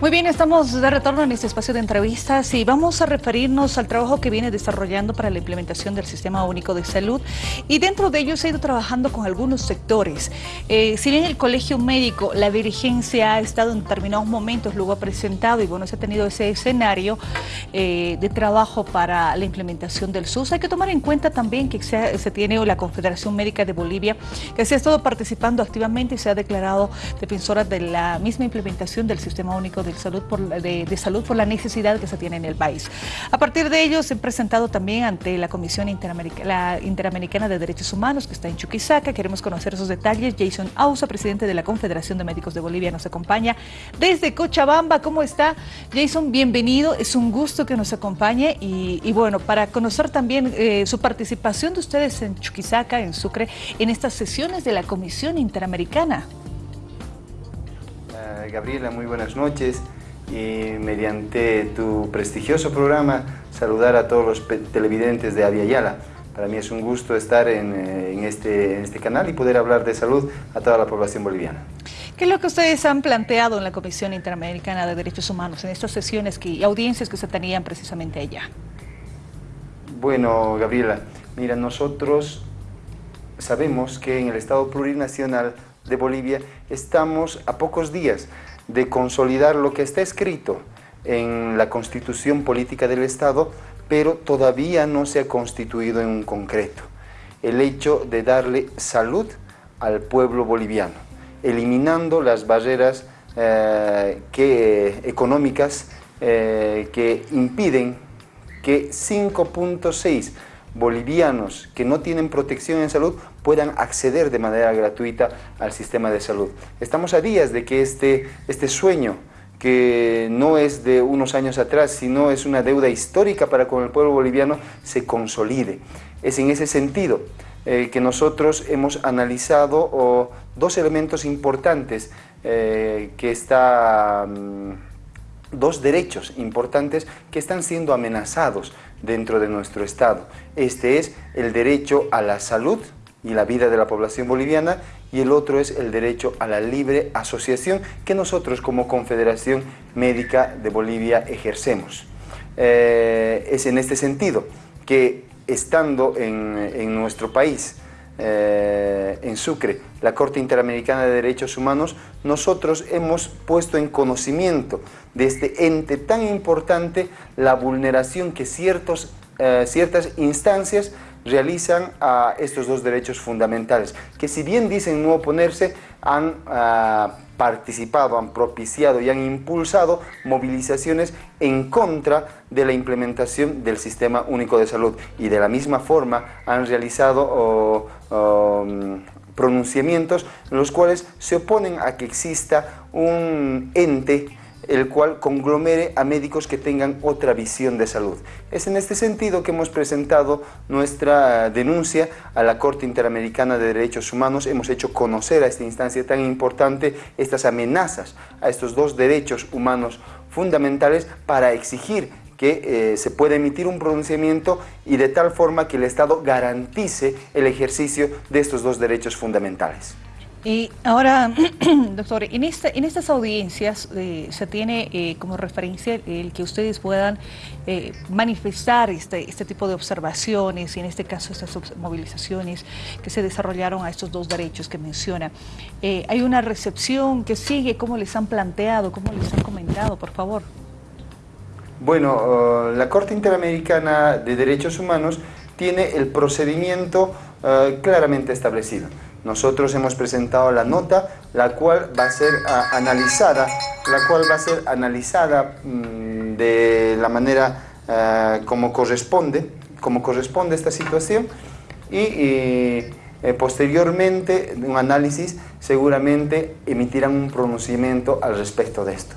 Muy bien, estamos de retorno en este espacio de entrevistas y vamos a referirnos al trabajo que viene desarrollando para la implementación del Sistema Único de Salud y dentro de ello se ha ido trabajando con algunos sectores. Eh, si bien el Colegio Médico, la dirigencia ha estado en determinados momentos, luego ha presentado y bueno, se ha tenido ese escenario eh, de trabajo para la implementación del SUS, hay que tomar en cuenta también que se, tiene la Confederación Médica de Bolivia que se ha estado participando activamente y se ha declarado defensora de la misma implementación del Sistema Único de de, salud por la necesidad que se tiene en el país. A partir de ello se han presentado también ante la Comisión Interamericana de Derechos Humanos que está en Chuquisaca. Queremos conocer esos detalles. Jason Ausa, presidente de la Confederación de Médicos de Bolivia, nos acompaña desde Cochabamba. ¿Cómo está? Jason, bienvenido. Es un gusto que nos acompañe y, bueno, para conocer también eh, su participación de ustedes en Chuquisaca, en Sucre, en estas sesiones de la Comisión Interamericana. Gabriela, muy buenas noches y mediante tu prestigioso programa saludar a todos los televidentes de Avia Yala. Para mí es un gusto estar eh, en, este, en este canal y poder hablar de salud a toda la población boliviana. ¿Qué es lo que ustedes han planteado en la Comisión Interamericana de Derechos Humanos en estas sesiones que, y audiencias que se tenían precisamente allá? Bueno, Gabriela, mira, nosotros sabemos que en el Estado plurinacional de Bolivia, estamos a pocos días de consolidar lo que está escrito en la Constitución Política del Estado, pero todavía no se ha constituido en un concreto. El hecho de darle salud al pueblo boliviano, eliminando las barreras eh, que, económicas eh, que impiden que 5.6 bolivianos que no tienen protección en salud puedan acceder de manera gratuita al sistema de salud. Estamos a días de que este, este sueño que no es de unos años atrás, sino es una deuda histórica para con el pueblo boliviano, se consolide. Es en ese sentido eh, que nosotros hemos analizado dos elementos importantes eh, que están... Mm, dos derechos importantes que están siendo amenazados dentro de nuestro Estado. Este es el derecho a la salud y la vida de la población boliviana y el otro es el derecho a la libre asociación que nosotros como Confederación Médica de Bolivia ejercemos. Eh, es en este sentido que estando en, en nuestro país eh, en Sucre, la Corte Interamericana de Derechos Humanos, nosotros hemos puesto en conocimiento de este ente tan importante la vulneración que ciertos, eh, ciertas instancias realizan a estos dos derechos fundamentales, que si bien dicen no oponerse, han ah, participado, han propiciado y han impulsado movilizaciones en contra de la implementación del Sistema Único de Salud. Y de la misma forma han realizado pronunciamientos en los cuales se oponen a que exista un ente el cual conglomere a médicos que tengan otra visión de salud. Es en este sentido que hemos presentado nuestra denuncia a la Corte Interamericana de Derechos Humanos. Hemos hecho conocer a esta instancia tan importante estas amenazas a estos dos derechos humanos fundamentales para exigir que eh, se pueda emitir un pronunciamiento y de tal forma que el Estado garantice el ejercicio de estos dos derechos fundamentales. Y ahora, doctor, en, en estas audiencias eh, se tiene eh, como referencia el que ustedes puedan eh, manifestar este, este tipo de observaciones y en este caso estas movilizaciones que se desarrollaron a estos dos derechos que menciona. ¿Hay una recepción que sigue? ¿Cómo les han planteado? ¿Cómo les han comentado? Por favor. Bueno, uh, la Corte Interamericana de Derechos Humanos tiene el procedimiento uh, claramente establecido. Nosotros hemos presentado la nota, la cual va a ser ah, analizada, la cual va a ser analizada mm, de la manera ah, como corresponde, como corresponde esta situación y, eh, posteriormente un análisis seguramente emitirán un pronunciamiento al respecto de esto.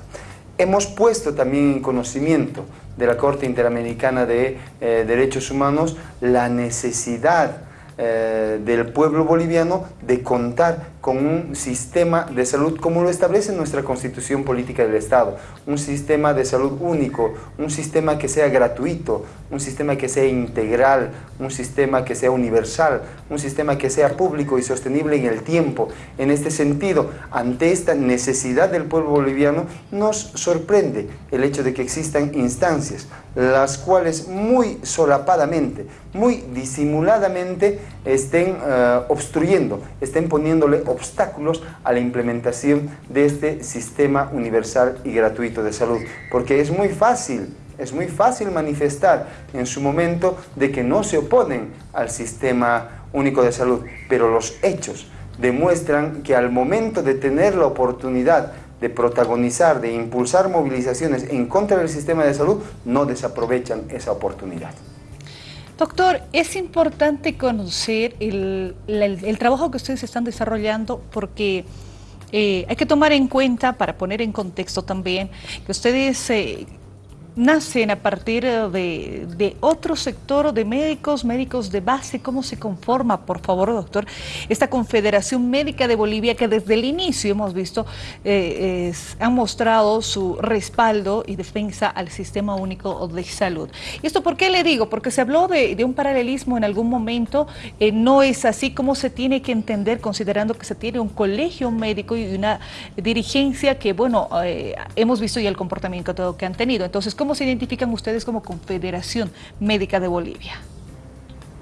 Hemos puesto también en conocimiento de la Corte Interamericana de eh, Derechos Humanos la necesidad eh, del pueblo boliviano de contar con un sistema de salud como lo establece nuestra Constitución Política del Estado, un sistema de salud único, un sistema que sea gratuito, un sistema que sea integral, un sistema que sea universal, un sistema que sea público y sostenible en el tiempo. En este sentido, ante esta necesidad del pueblo boliviano, nos sorprende el hecho de que existan instancias, las cuales muy solapadamente, muy disimuladamente estén eh, obstruyendo, estén poniéndole obstáculos a la implementación de este sistema universal y gratuito de salud. Porque es muy fácil, es muy fácil manifestar en su momento de que no se oponen al sistema único de salud, pero los hechos demuestran que al momento de tener la oportunidad de protagonizar, de impulsar movilizaciones en contra del sistema de salud, no desaprovechan esa oportunidad. Doctor, es importante conocer el, trabajo que ustedes están desarrollando porque eh, hay que tomar en cuenta, para poner en contexto también, que ustedes eh, nacen a partir de, otro sector de médicos, médicos de base. ¿Cómo se conforma, por favor, doctor, esta Confederación Médica de Bolivia que desde el inicio hemos visto eh, han mostrado su respaldo y defensa al Sistema Único de Salud? ¿Y esto por qué le digo? Porque se habló de, un paralelismo en algún momento. Eh, no es así como se tiene que entender considerando que se tiene un colegio médico y una dirigencia que, bueno, eh, hemos visto ya el comportamiento todo que han tenido. Entonces, ¿Cómo se identifican ustedes como Confederación Médica de Bolivia?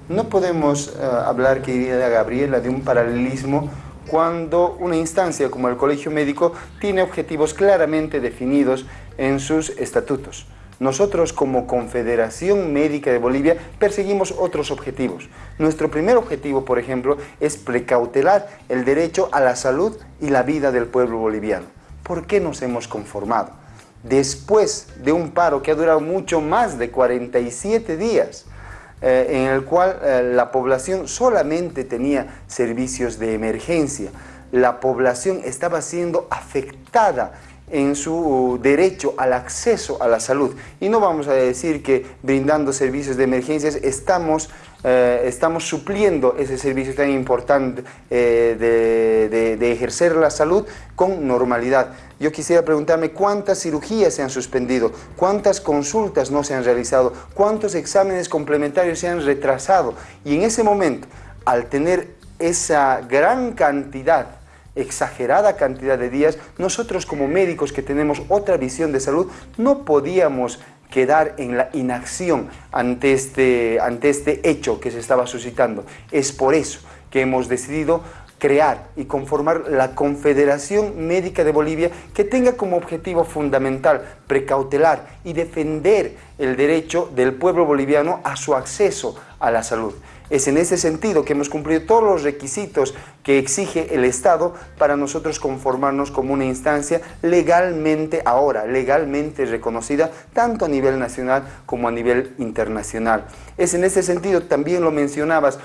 No podemos eh, hablar, querida Gabriela, de un paralelismo cuando una instancia como el Colegio Médico tiene objetivos claramente definidos en sus estatutos. Nosotros como Confederación Médica de Bolivia perseguimos otros objetivos. Nuestro primer objetivo, por ejemplo, es precautelar el derecho a la salud y la vida del pueblo boliviano. ¿Por qué nos hemos conformado? Después de un paro que ha durado mucho más de 47 días, eh, en el cual eh, la población solamente tenía servicios de emergencia, la población estaba siendo afectada en su derecho al acceso a la salud. Y no vamos a decir que brindando servicios de emergencias estamos, eh, estamos supliendo ese servicio tan importante de, de ejercer la salud con normalidad. Yo quisiera preguntarme cuántas cirugías se han suspendido, cuántas consultas no se han realizado, cuántos exámenes complementarios se han retrasado. Y en ese momento, al tener esa gran cantidad exagerada cantidad de días, nosotros como médicos que tenemos otra visión de salud, no podíamos quedar en la inacción ante este, ante este hecho que se estaba suscitando. Es por eso que hemos decidido crear y conformar la Confederación Médica de Bolivia que tenga como objetivo fundamental precautelar y defender el derecho del pueblo boliviano a su acceso a la salud. Es en ese sentido que hemos cumplido todos los requisitos que exige el Estado para nosotros conformarnos como una instancia legalmente ahora, legalmente reconocida tanto a nivel nacional como a nivel internacional. Es en ese sentido, también lo mencionabas,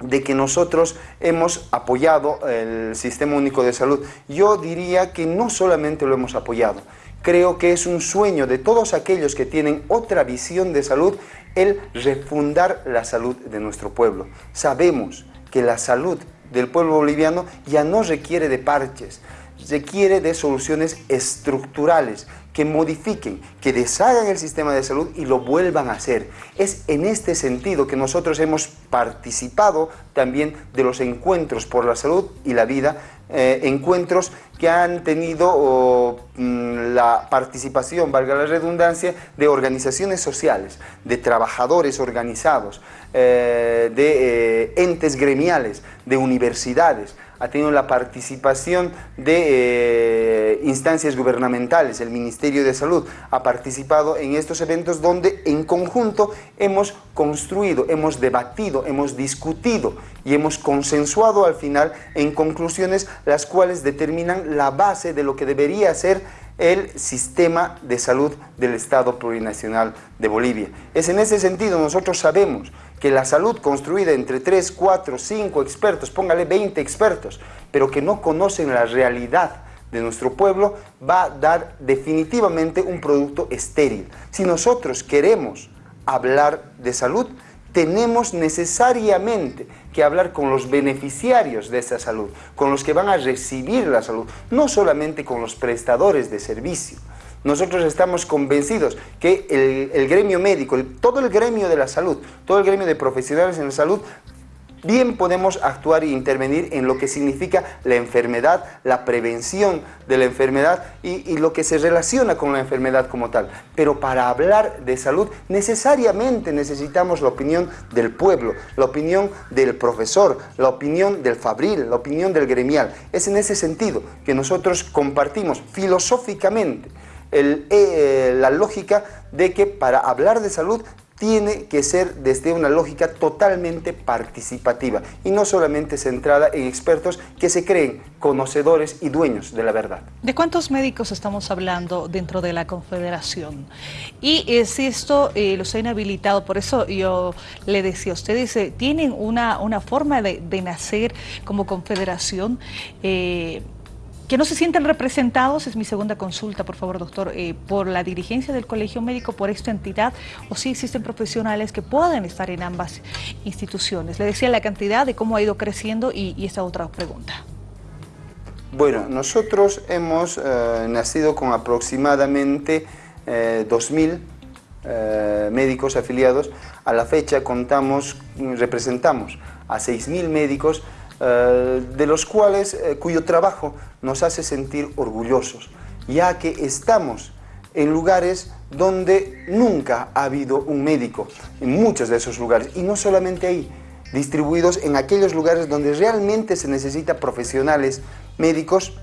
de que nosotros hemos apoyado el Sistema Único de Salud. Yo diría que no solamente lo hemos apoyado, creo que es un sueño de todos aquellos que tienen otra visión de salud el refundar la salud de nuestro pueblo. Sabemos que la salud del pueblo boliviano ya no requiere de parches, requiere de soluciones estructurales que modifiquen, que deshagan el sistema de salud y lo vuelvan a hacer. Es en este sentido que nosotros hemos participado también de los encuentros por la salud y la vida, eh, encuentros que han tenido mm, la participación, valga la redundancia, de organizaciones sociales, de trabajadores organizados, eh, de eh, entes gremiales, de universidades, ha tenido la participación de eh, instancias gubernamentales, el Ministerio de Salud ha participado en estos eventos donde en conjunto hemos construido, hemos debatido, hemos discutido y hemos consensuado al final en conclusiones las cuales determinan la base de lo que debería ser el sistema de salud del Estado plurinacional de Bolivia. Es en ese sentido, nosotros sabemos que la salud construida entre 3, 4, 5 expertos, póngale 20 expertos, pero que no conocen la realidad de nuestro pueblo, va a dar definitivamente un producto estéril. Si nosotros queremos hablar de salud, tenemos necesariamente que hablar con los beneficiarios de esa salud, con los que van a recibir la salud, no solamente con los prestadores de servicio. Nosotros estamos convencidos que el, gremio médico, todo el gremio de la salud, todo el gremio de profesionales en la salud bien podemos actuar e intervenir en lo que significa la enfermedad, la prevención de la enfermedad y, lo que se relaciona con la enfermedad como tal. Pero para hablar de salud necesariamente necesitamos la opinión del pueblo, la opinión del profesor, la opinión del fabril, la opinión del gremial. Es en ese sentido que nosotros compartimos filosóficamente eh, la lógica de que para hablar de salud tiene que ser desde una lógica totalmente participativa y no solamente centrada en expertos que se creen conocedores y dueños de la verdad. ¿De cuántos médicos estamos hablando dentro de la Confederación? Y eh, si esto eh, los ha inhabilitado, por eso yo le decía, ustedes eh, tienen una, una forma de, nacer como Confederación que no se sienten representados, es mi segunda consulta, por favor, doctor, eh, por la dirigencia del Colegio Médico, por esta entidad, o si existen profesionales que puedan estar en ambas instituciones. Le decía la cantidad de cómo ha ido creciendo y, esta otra pregunta. Bueno, nosotros hemos eh, nacido con aproximadamente 2.000 eh, médicos afiliados. A la fecha contamos, representamos a 6.000 médicos de los cuales, eh, cuyo trabajo nos hace sentir orgullosos, ya que estamos en lugares donde nunca ha habido un médico, en muchos de esos lugares, y no solamente ahí, distribuidos en aquellos lugares donde realmente se necesita profesionales médicos,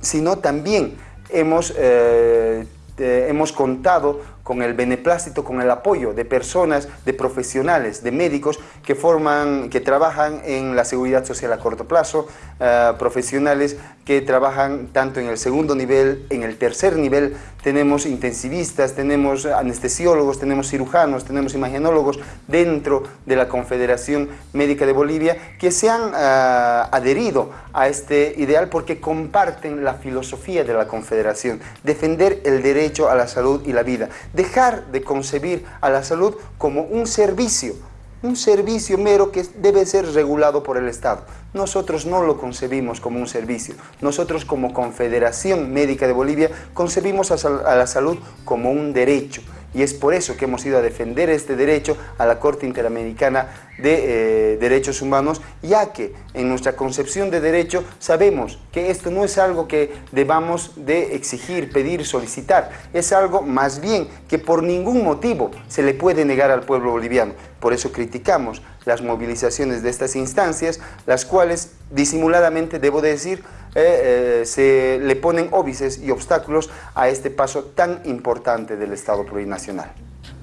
sino también hemos, eh, hemos contado con el beneplácito, con el apoyo de personas, de profesionales, de médicos que forman, que trabajan en la seguridad social a corto plazo, eh, profesionales que trabajan tanto en el segundo nivel, en el tercer nivel, tenemos intensivistas, tenemos anestesiólogos, tenemos cirujanos, tenemos imagenólogos dentro de la Confederación Médica de Bolivia que se han eh, adherido a este ideal porque comparten la filosofía de la Confederación, defender el derecho a la salud y la vida, dejar de concebir a la salud como un servicio, un servicio mero que debe ser regulado por el Estado. Nosotros no lo concebimos como un servicio. Nosotros como Confederación Médica de Bolivia concebimos a la salud como un derecho y es por eso que hemos ido a defender este derecho a la Corte Interamericana de eh, Derechos Humanos, ya que en nuestra concepción de derecho sabemos que esto no es algo que debamos de exigir, pedir, solicitar, es algo más bien que por ningún motivo se le puede negar al pueblo boliviano. Por eso criticamos las movilizaciones de estas instancias, las cuales disimuladamente, debo decir, eh, eh, se le ponen óbices y obstáculos a este paso tan importante del Estado plurinacional.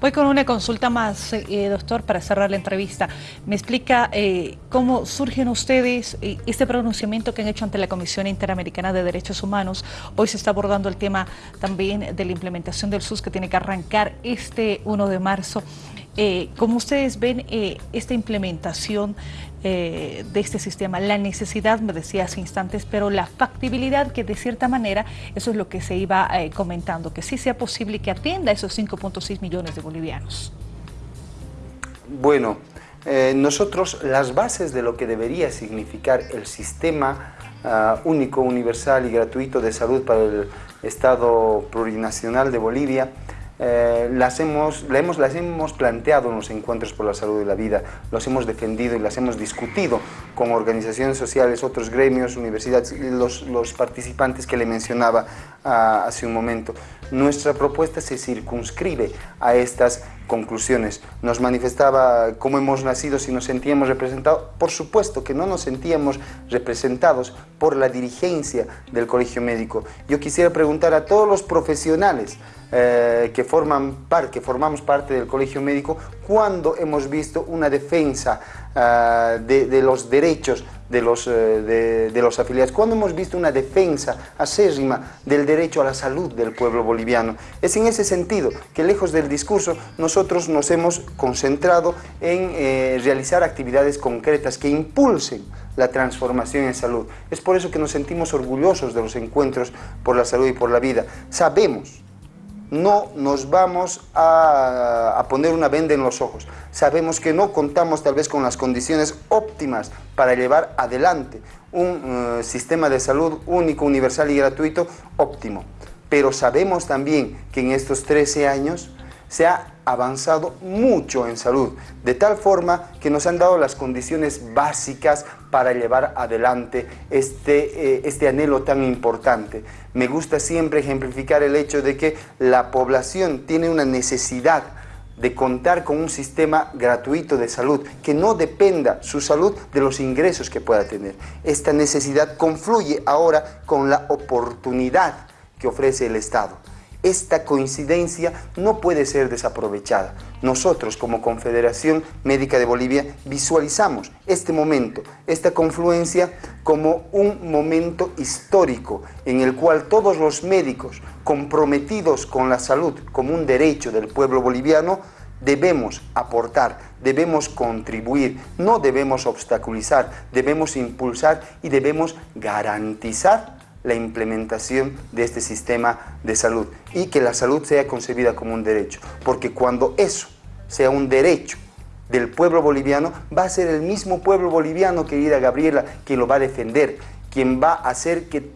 Voy con una consulta más, eh, doctor, para cerrar la entrevista. Me explica cómo surgen ustedes este pronunciamiento que han hecho ante la Comisión Interamericana de Derechos Humanos. Hoy se está abordando el tema también de la implementación del SUS que tiene que arrancar este 1 de marzo. Eh, ¿Cómo ustedes ven eh, esta implementación eh, de este sistema? La necesidad, me decía hace instantes, pero la factibilidad que de cierta manera, eso es lo que se iba comentando, que sí sea posible que atienda esos 5.6 millones de bolivianos. Bueno, nosotros las bases de lo que debería significar el sistema ah, único, universal y gratuito de salud para el Estado plurinacional de Bolivia, eh, las, hemos, hemos, las hemos planteado en los encuentros por la salud de la vida, los hemos defendido y las hemos discutido con organizaciones sociales, otros gremios, universidades, los, los participantes que le mencionaba ah, hace un momento. Nuestra propuesta se circunscribe a estas conclusiones. Nos manifestaba cómo hemos nacido, si nos sentíamos representados. Por supuesto que no nos sentíamos representados por la dirigencia del colegio médico. Yo quisiera preguntar a todos los profesionales eh, que, forman que formamos parte del colegio médico, cuando hemos visto una defensa eh, de, los derechos de los, eh, de, los afiliados, cuando hemos visto una defensa acérrima del derecho a la salud del pueblo boliviano. Es en ese sentido que lejos del discurso nosotros nos hemos concentrado en realizar actividades concretas que impulsen la transformación en salud. Es por eso que nos sentimos orgullosos de los encuentros por la salud y por la vida. Sabemos no nos vamos a, poner una venda en los ojos. Sabemos que no contamos tal vez con las condiciones óptimas para llevar adelante un eh, sistema de salud único, universal y gratuito óptimo. Pero sabemos también que en estos 13 años se ha avanzado mucho en salud, de tal forma que nos han dado las condiciones básicas para llevar adelante este, eh, este anhelo tan importante. Me gusta siempre ejemplificar el hecho de que la población tiene una necesidad de contar con un sistema gratuito de salud, que no dependa su salud de los ingresos que pueda tener. Esta necesidad confluye ahora con la oportunidad que ofrece el Estado. Esta coincidencia no puede ser desaprovechada. Nosotros como Confederación Médica de Bolivia visualizamos este momento, esta confluencia como un momento histórico en el cual todos los médicos comprometidos con la salud como un derecho del pueblo boliviano debemos aportar, debemos contribuir, no debemos obstaculizar, debemos impulsar y debemos garantizar la implementación de este sistema de salud y que la salud sea concebida como un derecho, porque cuando eso sea un derecho del pueblo boliviano, va a ser el mismo pueblo boliviano, querida Gabriela, quien lo va a defender, quien va a hacer que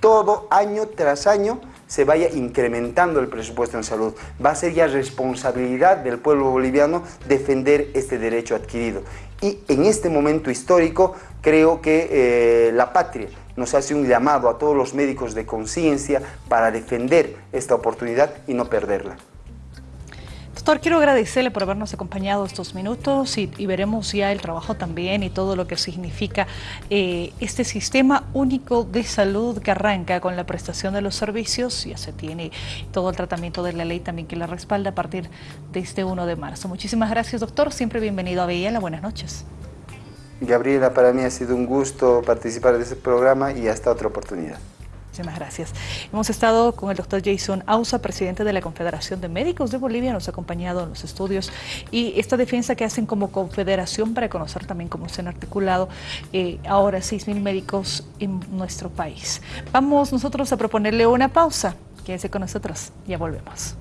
todo año tras año se vaya incrementando el presupuesto en salud. Va a ser ya responsabilidad del pueblo boliviano defender este derecho adquirido. Y en este momento histórico creo que eh, la patria nos hace un llamado a todos los médicos de conciencia para defender esta oportunidad y no perderla. Doctor, quiero agradecerle por habernos acompañado estos minutos y, veremos ya el trabajo también y todo lo que significa eh, este sistema único de salud que arranca con la prestación de los servicios, ya se tiene todo el tratamiento de la ley también que la respalda a partir de este 1 de marzo. Muchísimas gracias, doctor. Siempre bienvenido a Villela. Buenas noches. Gabriela, para mí ha sido un gusto participar de este programa y hasta otra oportunidad. Muchísimas gracias. Hemos estado con el doctor Jason Ausa, presidente de la Confederación de Médicos de Bolivia, nos ha acompañado en los estudios y esta defensa que hacen como confederación para conocer también cómo se han articulado eh, ahora 6.000 médicos en nuestro país. Vamos nosotros a proponerle una pausa. Quédese con nosotros, ya volvemos.